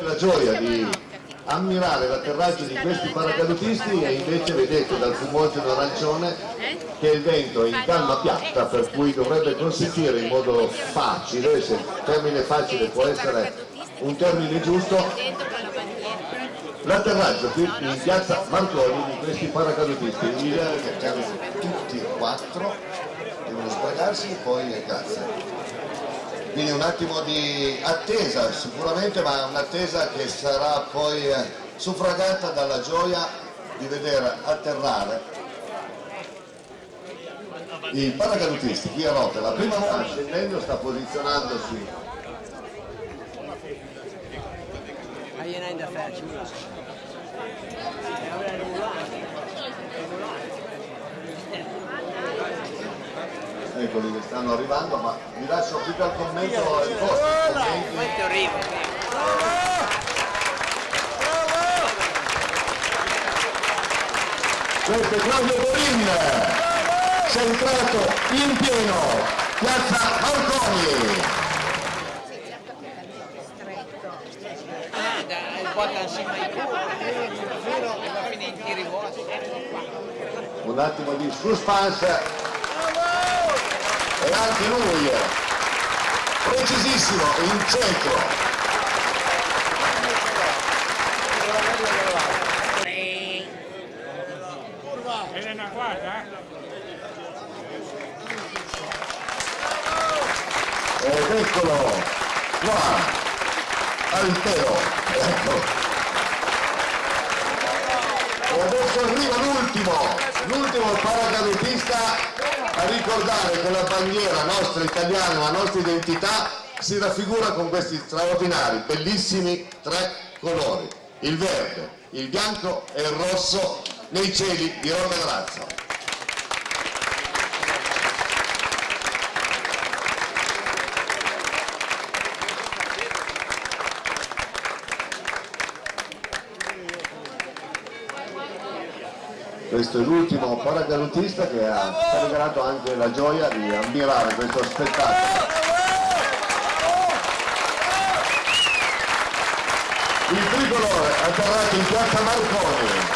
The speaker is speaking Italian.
la gioia di ammirare l'atterraggio di questi paracadutisti e invece vedete dal fumogeno arancione che il vento è in calma piatta per cui dovrebbe consentire in modo facile, se il termine facile può essere un termine giusto, l'atterraggio qui in piazza Marconi di questi paracadutisti. Piano tutti e quattro, devono sbragarsi e poi a casa quindi un attimo di attesa sicuramente ma un'attesa che sarà poi eh, suffragata dalla gioia di vedere atterrare i paracadutisti qui a Rotte la prima volta scendendo sta posizionandosi eccoli che stanno arrivando ma vi lascio qui al commento il vostro Questo arriva. questo è Claudio Borin centrato in pieno piazza Marconi Ah, e un attimo di suspense e anche lui precisissimo in centro Elena, guarda, ed eccolo qua al teo ecco e adesso arriva l'ultimo l'ultimo paracadutista a ricordare che la bandiera nostra italiana la nostra identità si raffigura con questi straordinari bellissimi tre colori. Il verde il bianco e il rosso nei cieli. Di Roma Grazia questo è l'ultimo paracadutista che ha regalato anche la gioia di ammirare questo spettacolo. Il tricolore atterrato in piazza Marconi